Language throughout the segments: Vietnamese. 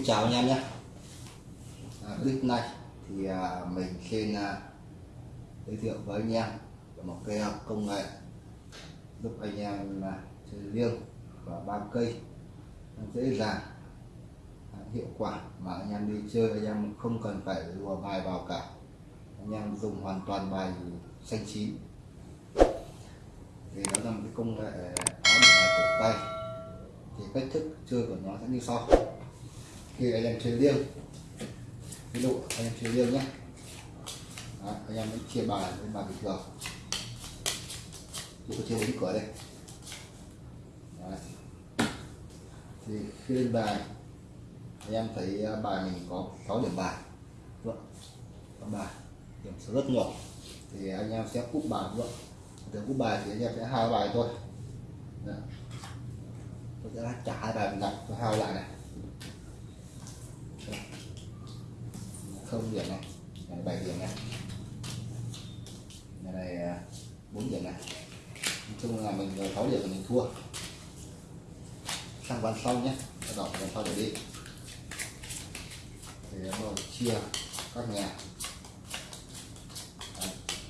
xin chào anh em nhé. À, clip này thì à, mình xin à, giới thiệu với anh em về một cái công nghệ giúp anh em là chơi liêng và ba cây. Dễ dàng à, hiệu quả mà anh em đi chơi anh em không cần phải lùa bài vào cả. Anh em dùng hoàn toàn bài xanh chín. Thì đó là một cái công nghệ áo một bài cổ tay. Thì cách thức chơi của nó sẽ như sau khi anh em chơi riêng ví dụ anh em chơi riêng nhé Đó, anh em vẫn chia bài với bài bình thường tôi chơi đến cửa đây Đấy. thì khi lên bài anh em thấy à, bài mình có 6 điểm bài đúng không? có bài điểm số rất nhỏ thì anh em sẽ cúp bài vâng. đúng không? từ cúp bài thì anh em sẽ hai bài thôi Đấy. tôi sẽ trả hai bài mình lại tôi hao lại này không điểm này là bảy điểm này. Này này à, bốn điểm này. Nói chung là mình ờ, sáu điểm mình thua. Sang ván sau nhé đọc đầu ván sau để đi. Thì à, bắt chia các nhà.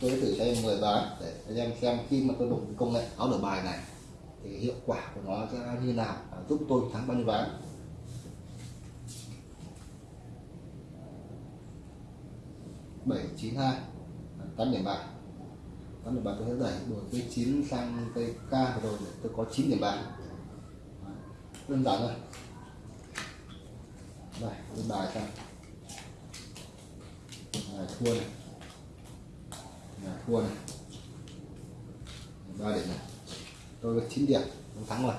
Tôi thử cho em 10 ván để anh em xem khi mà tôi dùng công nghệ, áo đổi bài này, thì hiệu quả của nó sẽ như nào giúp tôi thắng bao nhiêu ván bảy chín hai. Tám điểm bạc tám điểm bạc tôi sẽ đẩy đổi cây 9 sang cây k rồi để tôi có 9 điểm bạc đơn giản thôi. Đây lên bài sang này, thua này. Này, thua này. Ba điểm này. Tôi có 9 điểm tôi thắng rồi.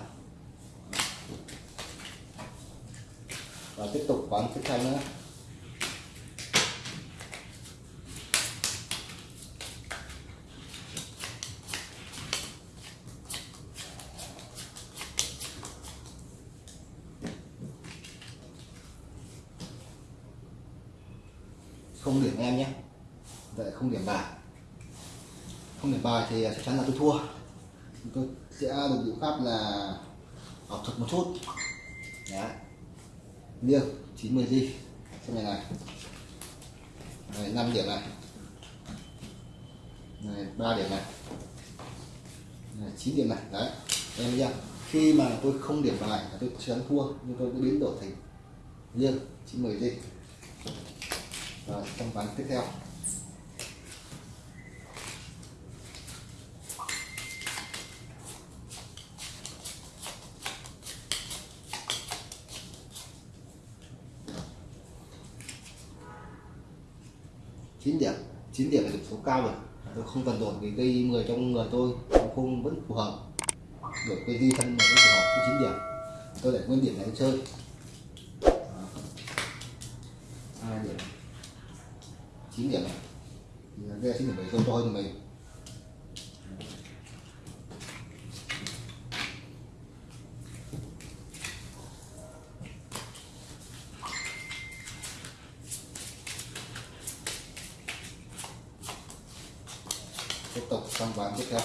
Và tiếp tục ván tiếp theo nữa. Không điểm em nhé. Vậy không điểm bài. Không điểm bài thì à, chắc chắn là tôi thua. Tôi sẽ dùng biện pháp là học thuật một chút. Đấy. Liêng 90 g xem này này. Này 5 điểm này. Này 3 điểm này. Này 9 điểm này. Đấy, em nhá. Khi mà tôi không điểm bài tôi chắc chắn thua, nhưng tôi sẽ biến đổi thành liêng 90 g rồi trong ván tiếp theo. Chín điểm. Chín điểm là điểm số cao rồi. Tôi không cần đổi cái cây 10 trong người tôi không, vẫn phù hợp. Đổi cây di thân mà vẫn phù hợp chín điểm. Tôi để nguyên điểm này chơi. 9 điểm này. Thì đây chín điểm bảy tôi to hơn mình tiếp tục sang ván tiếp theo.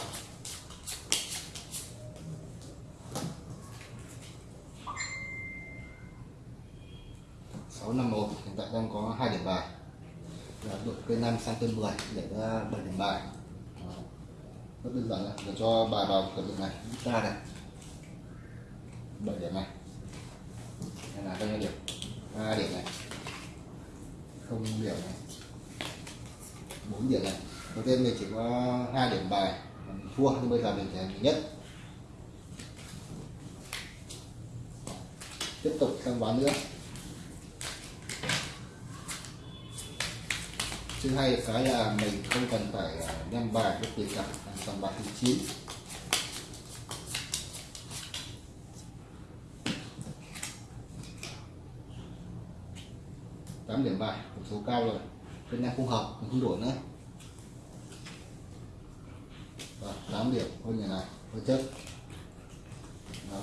Sáu năm một, hiện tại đang có hai điểm bài là đội cây năm sang cây 10 để ra bảy điểm bài. Đó. rất đơn giản là để cho bài vào cửa đường này ra này. Bảy điểm này. Đây là bao nhiêu điểm? Ba điểm này. Không điểm này. Bốn điểm này. Đầu tiên mình chỉ có hai điểm bài mình thua, nhưng bây giờ mình sẽ nhất. Tiếp tục sang ván nữa. Thứ hai cái là mình không cần phải à, đem bài bất kỳ cả toàn bài thứ chín. Tám điểm bài, một số cao rồi. Bên em không hợp, mình không đổi nữa. Và 8 điểm thôi nhà này thôi chất đó.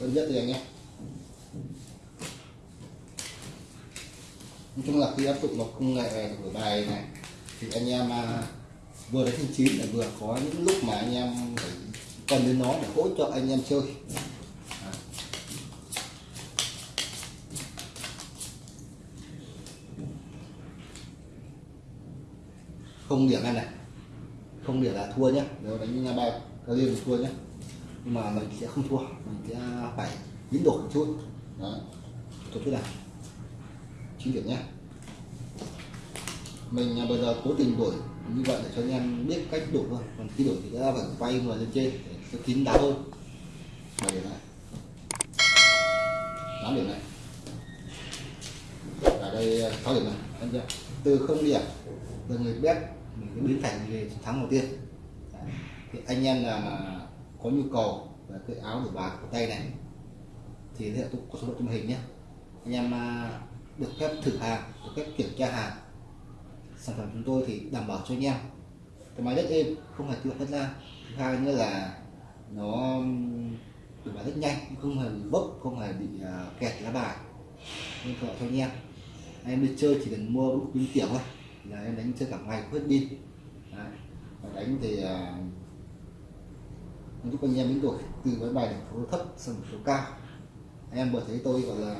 Tốt nhất thì anh nhé. nói chung là khi áp dụng vào công nghệ của bài này, thì anh em à, vừa đánh thanh chín là vừa có những lúc mà anh em phải cần đến nó để hỗ trợ anh em chơi. Không điểm ăn này. Không điểm là thua nhé nếu đánh nhà bài cao liên thua nhé nhưng mà mình sẽ không thua, mình sẽ phải biến đổi một chút. Đó. Tôi cứ làm chín điểm nhé. Mình à, bây giờ cố tình đổi như vậy để cho anh em biết cách đổi thôi. Còn khi đổi thì ta phải quay người lên trên để cho kín đáo hơn. Bảy điểm này tám điểm này ở đây à, sáu điểm này anh chưa? Từ không điểm, từ người biết mình biến thành người thắng đầu tiên. Đấy. thì anh em là mà có nhu cầu về cái áo đổi bạc của tay này. Thì sẽ có số lượng trong hình nhé. Anh em à, được phép thử hàng được phép kiểm tra hàng. Sản phẩm chúng tôi thì đảm bảo cho anh em. Cái máy rất êm không hề tự phát ra thứ hai nữa là nó được bài rất nhanh không hề bị bốc không hề bị à, kẹt lá bài. Nên thuận cho anh em. Em đi chơi chỉ cần mua bút pin tiểu thôi. Là em đánh chơi cả ngày hết pin. Đánh thì uh, giúp anh em biến đổi từ cái bài điểm số thấp sang số cao. Em vừa thấy tôi gọi là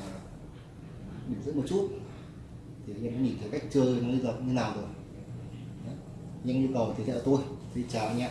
điểm dẫn một chút. Thì anh em nhìn thấy cách chơi nó bây giờ như nào rồi. Những nhưng nhu cầu thì theo tôi. Xin chào anh em.